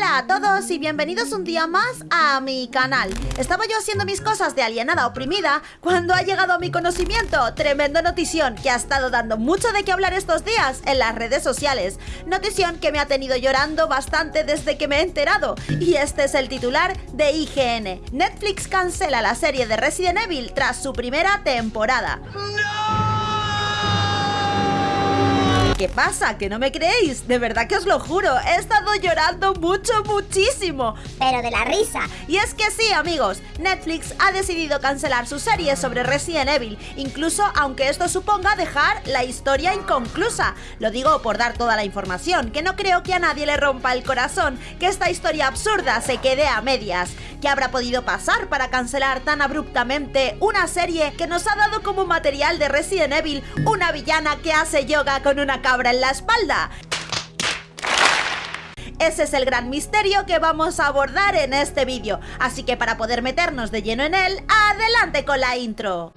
Hola a todos y bienvenidos un día más a mi canal. Estaba yo haciendo mis cosas de alienada oprimida cuando ha llegado a mi conocimiento tremendo notición que ha estado dando mucho de qué hablar estos días en las redes sociales. Notición que me ha tenido llorando bastante desde que me he enterado. Y este es el titular de IGN. Netflix cancela la serie de Resident Evil tras su primera temporada. ¿Qué pasa? ¿Que no me creéis? De verdad que os lo juro, he estado llorando mucho, muchísimo. Pero de la risa. Y es que sí, amigos, Netflix ha decidido cancelar su serie sobre Resident Evil, incluso aunque esto suponga dejar la historia inconclusa. Lo digo por dar toda la información, que no creo que a nadie le rompa el corazón que esta historia absurda se quede a medias. ¿Qué habrá podido pasar para cancelar tan abruptamente una serie que nos ha dado como material de Resident Evil una villana que hace yoga con una cabra en la espalda? Ese es el gran misterio que vamos a abordar en este vídeo, así que para poder meternos de lleno en él, adelante con la intro.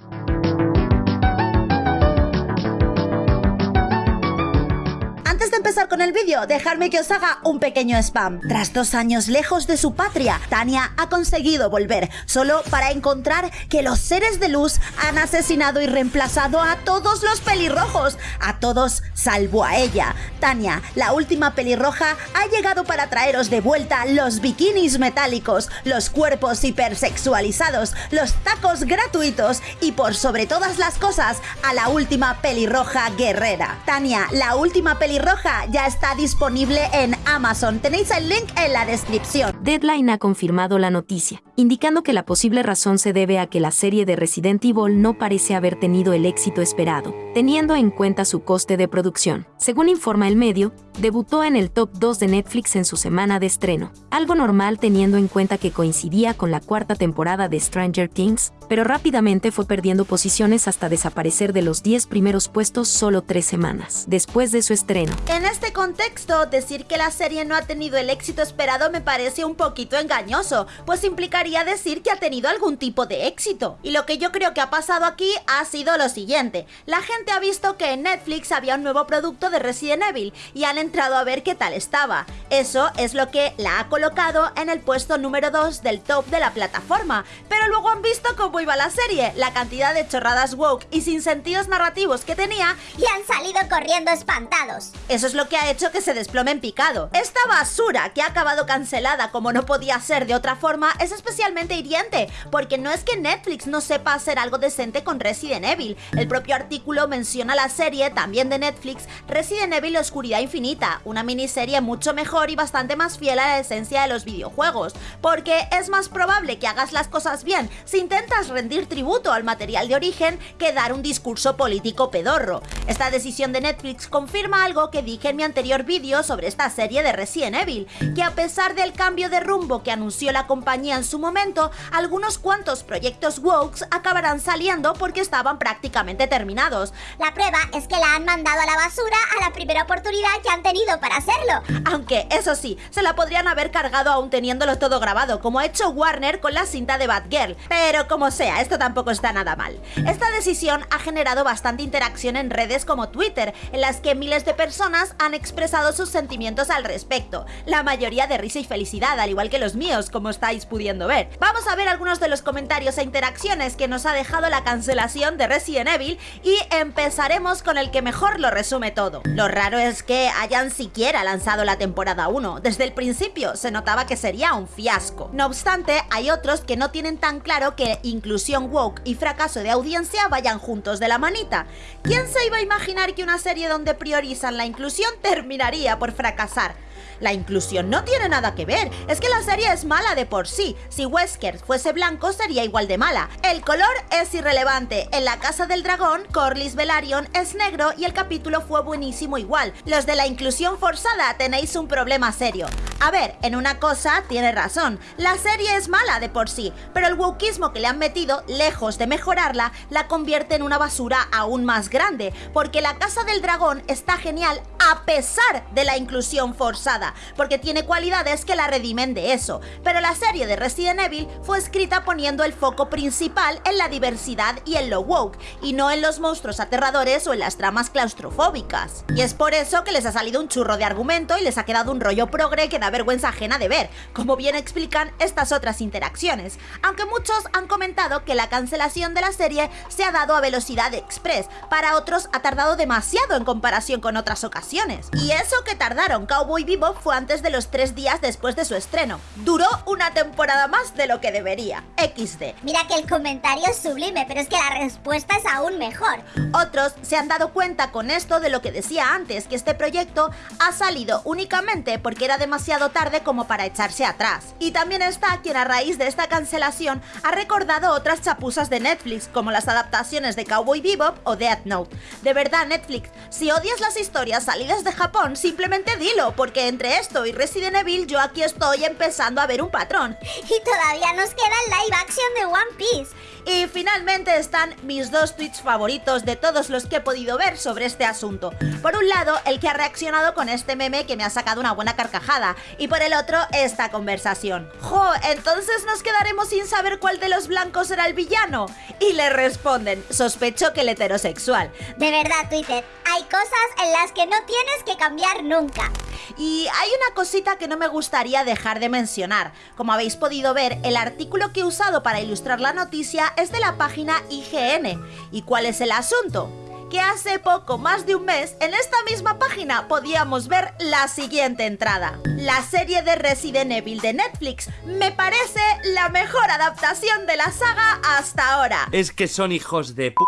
Antes de empezar con el vídeo, dejadme que os haga un pequeño spam. Tras dos años lejos de su patria, Tania ha conseguido volver, solo para encontrar que los seres de luz han asesinado y reemplazado a todos los pelirrojos, a todos salvo a ella. Tania, la última pelirroja, ha llegado para traeros de vuelta los bikinis metálicos, los cuerpos hipersexualizados, los tacos gratuitos y por sobre todas las cosas, a la última pelirroja guerrera. Tania, la última pelirroja ya está disponible en Amazon. Tenéis el link en la descripción. Deadline ha confirmado la noticia, indicando que la posible razón se debe a que la serie de Resident Evil no parece haber tenido el éxito esperado, teniendo en cuenta su coste de producción. Según informa el medio, debutó en el top 2 de Netflix en su semana de estreno, algo normal teniendo en cuenta que coincidía con la cuarta temporada de Stranger Things, pero rápidamente fue perdiendo posiciones hasta desaparecer de los 10 primeros puestos solo tres semanas después de su estreno. En este contexto, decir que la serie no ha tenido el éxito esperado me parece un poquito engañoso, pues implicaría decir que ha tenido algún tipo de éxito. Y lo que yo creo que ha pasado aquí ha sido lo siguiente, la gente ha visto que en Netflix había un nuevo producto de Resident Evil y han entrado a ver qué tal estaba. Eso es lo que la ha colocado en el puesto número 2 del top de la plataforma, pero luego han visto cómo iba la serie, la cantidad de chorradas woke y sin sentidos narrativos que tenía y han salido corriendo espantados. Eso es lo que ha hecho que se desplome en picado. Esta basura que ha acabado cancelada como no podía ser de otra forma es especialmente hiriente, porque no es que Netflix no sepa hacer algo decente con Resident Evil. El propio artículo menciona la serie, también de Netflix, Resident Evil Oscuridad Infinita, una miniserie mucho mejor y bastante más fiel a la esencia de los videojuegos, porque es más probable que hagas las cosas bien si intentas rendir tributo al material de origen que dar un discurso político pedorro. Esta decisión de Netflix confirma algo que dije en mi anterior vídeo sobre esta serie de Resident Evil, que a pesar del cambio de rumbo que anunció la compañía en su momento, algunos cuantos proyectos Wokes acabarán saliendo porque estaban prácticamente terminados. La prueba es que la han mandado a la basura a la primera oportunidad que han tenido para hacerlo. Aunque, eso sí, se la podrían haber cargado aún teniéndolo todo grabado, como ha hecho Warner con la cinta de Batgirl. Pero como sea, esto tampoco está nada mal. Esta decisión ha generado bastante interacción en redes como Twitter, en las que miles de personas han expresado sus sentimientos al respecto, la mayoría de risa y felicidad, al igual que los míos, como estáis pudiendo ver. Vamos a ver algunos de los comentarios e interacciones que nos ha dejado la cancelación de Resident Evil y empezaremos con el que mejor lo resume todo. Lo raro es que hayan siquiera lanzado la temporada 1, desde el principio se notaba que sería un fiasco. No obstante, hay otros que no tienen tan claro que inclusión woke y fracaso de audiencia vayan juntos de la manita. ¿Quién se iba a imaginar que una serie donde priorizan la inclusión terminaría por fracasar. La inclusión no tiene nada que ver, es que la serie es mala de por sí. Si Wesker fuese blanco sería igual de mala. El color es irrelevante. En la Casa del Dragón, Corlys Velaryon es negro y el capítulo fue buenísimo igual. Los de la inclusión forzada tenéis un problema serio. A ver, en una cosa tiene razón, la serie es mala de por sí, pero el wokismo que le han metido, lejos de mejorarla, la convierte en una basura aún más grande, porque la Casa del Dragón está genial a pesar de la inclusión forzada, porque tiene cualidades que la redimen de eso. Pero la serie de Resident Evil fue escrita poniendo el foco principal en la diversidad y en lo woke, y no en los monstruos aterradores o en las tramas claustrofóbicas. Y es por eso que les ha salido un churro de argumento y les ha quedado un rollo progre que da vergüenza ajena de ver, como bien explican estas otras interacciones, aunque muchos han comentado que la cancelación de la serie se ha dado a velocidad express, para otros ha tardado demasiado en comparación con otras ocasiones. Y eso que tardaron, Cowboy Bebop fue antes de los tres días después de su estreno. Duró una temporada más de lo que debería. XD. Mira que el comentario es sublime, pero es que la respuesta es aún mejor. Otros se han dado cuenta con esto de lo que decía antes, que este proyecto ha salido únicamente porque era demasiado tarde como para echarse atrás. Y también está quien a raíz de esta cancelación ha recordado otras chapuzas de Netflix, como las adaptaciones de Cowboy Bebop o Death Note. De verdad, Netflix, si odias las historias salidas de Japón, simplemente dilo, porque entre esto y Resident Evil yo aquí estoy empezando a ver un patrón. Y todavía nos queda el live action de One Piece. Y finalmente están mis dos tweets favoritos de todos los que he podido ver sobre este asunto. Por un lado, el que ha reaccionado con este meme que me ha sacado una buena carcajada, y por el otro, esta conversación. Jo, entonces nos quedaremos sin saber cuál de los blancos era el villano. Y le responden, sospecho que el heterosexual. De verdad, Twitter, hay cosas en las que no tienes que cambiar nunca. Y hay una cosita que no me gustaría dejar de mencionar. Como habéis podido ver, el artículo que he usado para ilustrar la noticia es de la página IGN. ¿Y cuál es el asunto? Que hace poco más de un mes en esta misma página podíamos ver la siguiente entrada. La serie de Resident Evil de Netflix me parece la mejor adaptación de la saga hasta ahora. Es que son hijos de p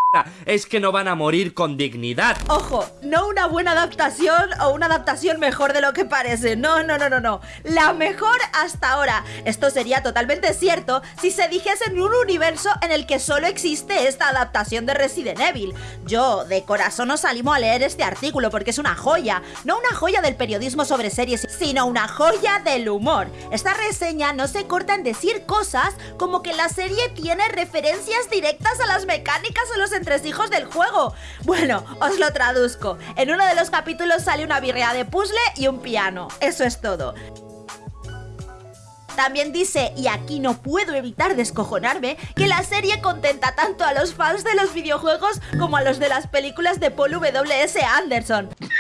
es que no van a morir con dignidad. Ojo, no una buena adaptación o una adaptación mejor de lo que parece. No, no, no, no, no. La mejor hasta ahora. Esto sería totalmente cierto si se dijese en un universo en el que solo existe esta adaptación de Resident Evil. Yo, de corazón, os animo a leer este artículo porque es una joya. No una joya del periodismo sobre series, sino una joya del humor. Esta reseña no se corta en decir cosas como que la serie tiene referencias directas a las mecánicas o los tres hijos del juego. Bueno, os lo traduzco. En uno de los capítulos sale una birrea de puzzle y un piano. Eso es todo. También dice, y aquí no puedo evitar descojonarme, que la serie contenta tanto a los fans de los videojuegos como a los de las películas de Paul W.S. Anderson.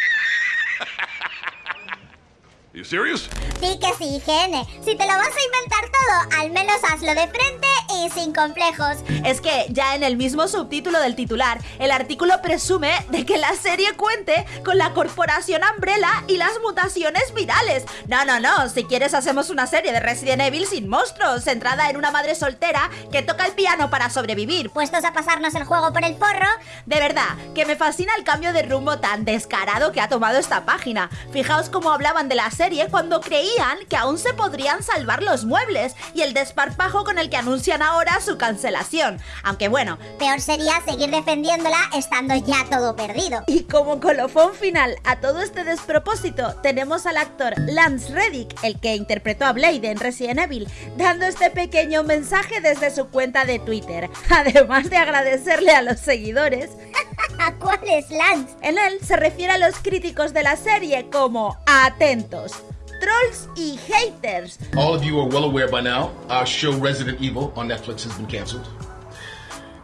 ¿En serio? Sí que sí, Gene. Si te lo vas a inventar todo, al menos hazlo de frente y sin complejos. Es que ya en el mismo subtítulo del titular, el artículo presume de que la serie cuente con la corporación Umbrella y las mutaciones virales. No, no, no, si quieres hacemos una serie de Resident Evil sin monstruos, centrada en una madre soltera que toca el piano para sobrevivir. Puestos a pasarnos el juego por el forro. De verdad, que me fascina el cambio de rumbo tan descarado que ha tomado esta página. Fijaos cómo hablaban de la serie cuando creían que aún se podrían salvar los muebles y el desparpajo con el que anuncian ahora su cancelación. Aunque bueno, peor sería seguir defendiéndola estando ya todo perdido. Y como colofón final a todo este despropósito, tenemos al actor Lance Reddick, el que interpretó a Blade en Resident Evil, dando este pequeño mensaje desde su cuenta de Twitter, además de agradecerle a los seguidores. ¿A cuál es Lance? En él se refiere a los críticos de la serie como atentos trolls y haters. All of you are well aware by now, our show Resident Evil on Netflix has been cancelled.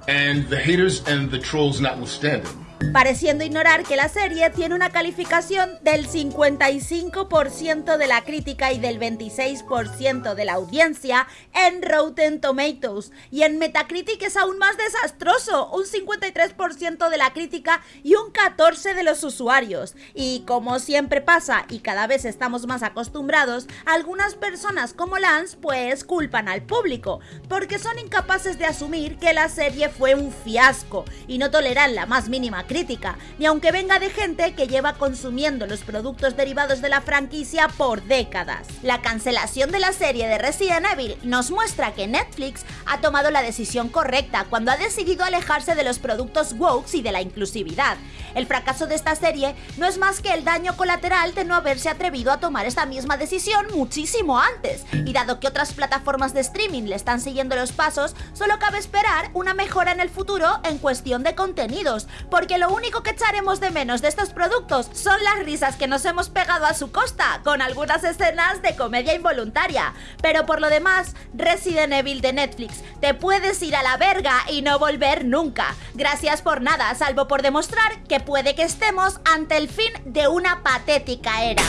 And the haters and the trolls notwithstanding, pareciendo ignorar que la serie tiene una calificación del 55% de la crítica y del 26% de la audiencia en Rotten Tomatoes. Y en Metacritic es aún más desastroso, un 53% de la crítica y un 14% de los usuarios. Y como siempre pasa y cada vez estamos más acostumbrados, algunas personas como Lance pues culpan al público, porque son incapaces de asumir que la serie fue un fiasco y no toleran la más mínima crítica, ni aunque venga de gente que lleva consumiendo los productos derivados de la franquicia por décadas. La cancelación de la serie de Resident Evil nos muestra que Netflix ha tomado la decisión correcta cuando ha decidido alejarse de los productos woke y de la inclusividad. El fracaso de esta serie no es más que el daño colateral de no haberse atrevido a tomar esta misma decisión muchísimo antes, y dado que otras plataformas de streaming le están siguiendo los pasos, solo cabe esperar una mejora en el futuro en cuestión de contenidos, porque lo único que echaremos de menos de estos productos son las risas que nos hemos pegado a su costa, con algunas escenas de comedia involuntaria. Pero por lo demás, Resident Evil de Netflix, te puedes ir a la verga y no volver nunca. Gracias por nada, salvo por demostrar que puede que estemos ante el fin de una patética era.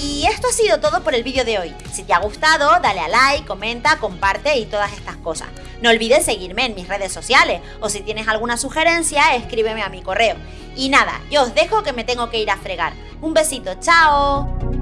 Y esto ha sido todo por el vídeo de hoy. Si te ha gustado, dale a like, comenta, comparte y todas estas cosas. No olvides seguirme en mis redes sociales o si tienes alguna sugerencia, escríbeme a mi correo. Y nada, yo os dejo que me tengo que ir a fregar. Un besito, chao.